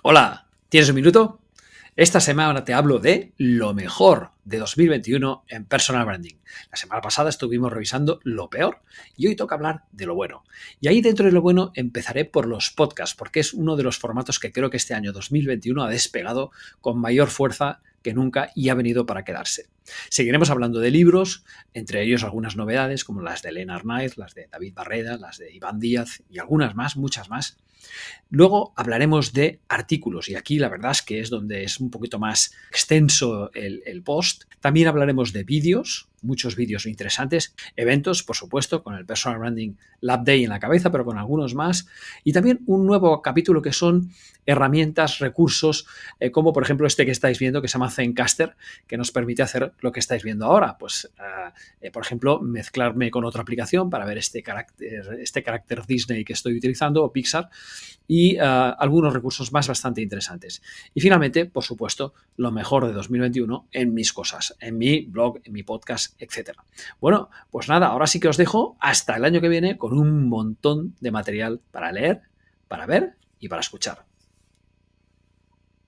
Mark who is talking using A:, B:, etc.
A: Hola, ¿tienes un minuto? Esta semana te hablo de lo mejor de 2021 en personal branding. La semana pasada estuvimos revisando lo peor y hoy toca hablar de lo bueno. Y ahí dentro de lo bueno empezaré por los podcasts, porque es uno de los formatos que creo que este año 2021 ha despegado con mayor fuerza que nunca y ha venido para quedarse. Seguiremos hablando de libros, entre ellos algunas novedades como las de Elena Arnaiz, las de David Barreda, las de Iván Díaz y algunas más, muchas más. Luego hablaremos de artículos y aquí la verdad es que es donde es un poquito más extenso el, post. También hablaremos de vídeos, muchos vídeos interesantes, eventos, por supuesto, con el Personal Branding Lab Day en la cabeza, pero con algunos más. Y también un nuevo capítulo que son herramientas, recursos, eh, como por ejemplo este que estáis viendo, que se llama Zencaster, que nos permite hacer lo que estáis viendo ahora. Pues, uh, eh, por ejemplo, mezclarme con otra aplicación para ver este carácter, este carácter Disney que estoy utilizando, o Pixar, y uh, algunos recursos más bastante interesantes. Y finalmente, por supuesto, lo mejor de 2021 en mis cosas, en mi blog, en mi podcast, etc. Bueno, pues nada, ahora sí que os dejo hasta el año que viene con un montón de material para leer, para ver y para escuchar.